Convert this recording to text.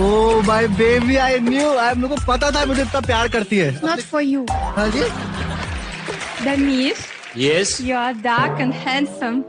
O my baby I knew I मेरे को पता था मुझे इतना प्यार करती है। नॉट फॉर यू हाँ जी। That yes you are dark and handsome